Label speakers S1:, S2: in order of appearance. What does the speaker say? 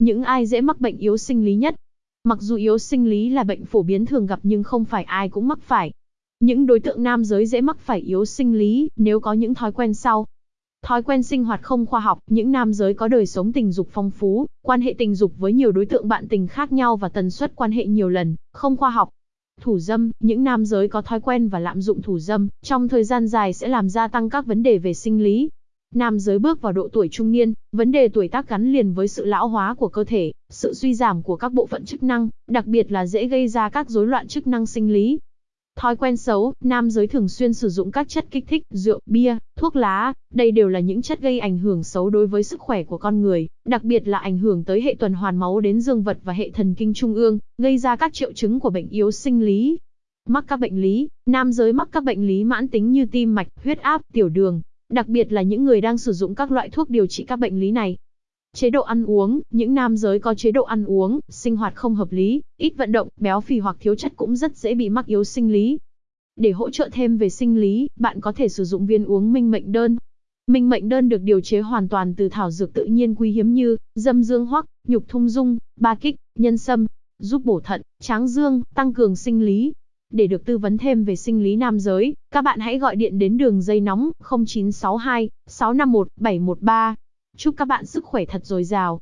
S1: Những ai dễ mắc bệnh yếu sinh lý nhất? Mặc dù yếu sinh lý là bệnh phổ biến thường gặp nhưng không phải ai cũng mắc phải. Những đối tượng nam giới dễ mắc phải yếu sinh lý nếu có những thói quen sau. Thói quen sinh hoạt không khoa học, những nam giới có đời sống tình dục phong phú, quan hệ tình dục với nhiều đối tượng bạn tình khác nhau và tần suất quan hệ nhiều lần, không khoa học. Thủ dâm, những nam giới có thói quen và lạm dụng thủ dâm, trong thời gian dài sẽ làm gia tăng các vấn đề về sinh lý. Nam giới bước vào độ tuổi trung niên, vấn đề tuổi tác gắn liền với sự lão hóa của cơ thể, sự suy giảm của các bộ phận chức năng, đặc biệt là dễ gây ra các rối loạn chức năng sinh lý. Thói quen xấu, nam giới thường xuyên sử dụng các chất kích thích, rượu, bia, thuốc lá, đây đều là những chất gây ảnh hưởng xấu đối với sức khỏe của con người, đặc biệt là ảnh hưởng tới hệ tuần hoàn máu đến dương vật và hệ thần kinh trung ương, gây ra các triệu chứng của bệnh yếu sinh lý. Mắc các bệnh lý, nam giới mắc các bệnh lý mãn tính như tim mạch, huyết áp, tiểu đường, đặc biệt là những người đang sử dụng các loại thuốc điều trị các bệnh lý này. Chế độ ăn uống, những nam giới có chế độ ăn uống, sinh hoạt không hợp lý, ít vận động, béo phì hoặc thiếu chất cũng rất dễ bị mắc yếu sinh lý. Để hỗ trợ thêm về sinh lý, bạn có thể sử dụng viên uống minh mệnh đơn. Minh mệnh đơn được điều chế hoàn toàn từ thảo dược tự nhiên quý hiếm như dâm dương hoắc, nhục thung dung, ba kích, nhân sâm, giúp bổ thận, tráng dương, tăng cường sinh lý. Để được tư vấn thêm về sinh lý nam giới, các bạn hãy gọi điện đến đường dây nóng 0962 651 713. Chúc các bạn sức khỏe thật dồi dào.